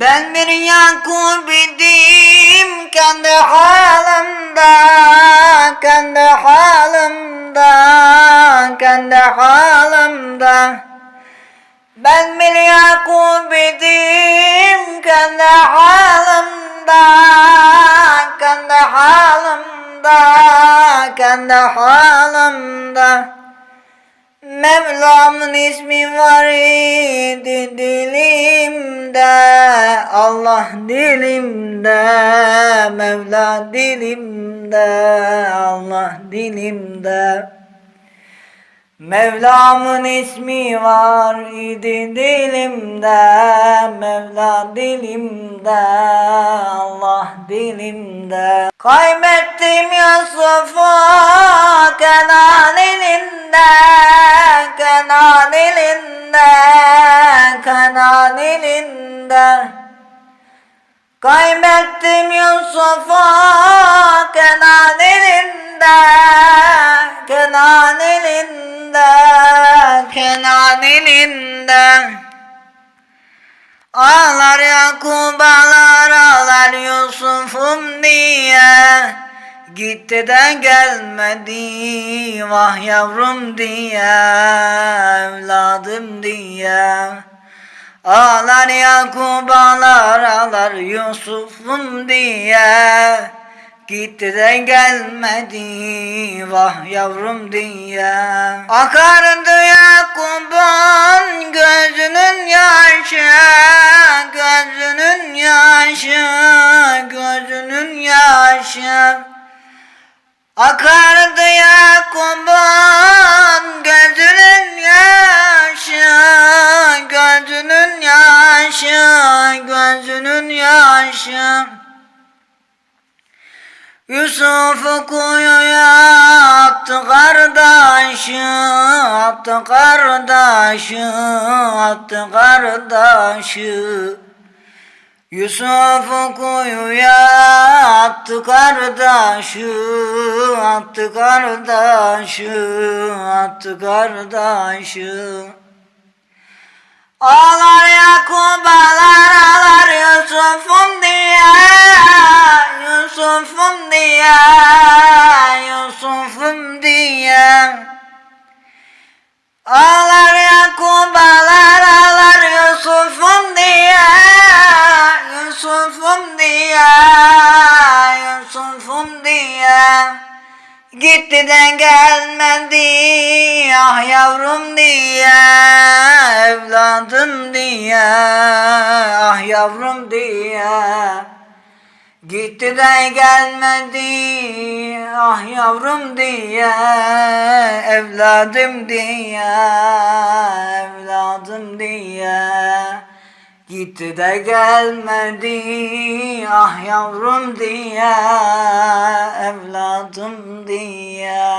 Ben bir Yakup idim kendi halimde, kendi halimde, kendi halimde. Ben bir Yakup idim kendi halimde, kendi halimde, kendi halimde. Mevlam'ın ismi var idi dilimde Allah dilimde Mevla dilimde Allah dilimde. Mevlam'ın ismi var idi dilimde Mevla dilimde Allah dilimde. Kaybettim Yusuf'u Kenan Kenan elinde Kaybettim Yusuf'u Kenan elinde Kenan elinde Kenan elinde Ağlar Yakup ağlar ağlar Yusuf'um diye. Gitti de gelmedi vah yavrum diye Evladım diye Ağlar Yakup ağlar ağlar Yusuf'um diye. Gitti de gelmedi vah yavrum diye. Akardı Yakup'un gözünün yaşı Gözünün yaşı Gözünün yaşı. Akardı yaşı Yusuf'u kuyuya attı kardeşi, attı kardeşi, attı kardeşi. Yusuf'u kuyuya attı kardeşi, attı kardeşi, attı kardeşi. Ağlar ağlar ağlar Gitti de gelmedi ah yavrum diye Evladım diye ah yavrum diye. Gitti de gelmedi ah yavrum diye Evladım diye evladım diye. Gitti de gelmedi ah yavrum diye Evladım diye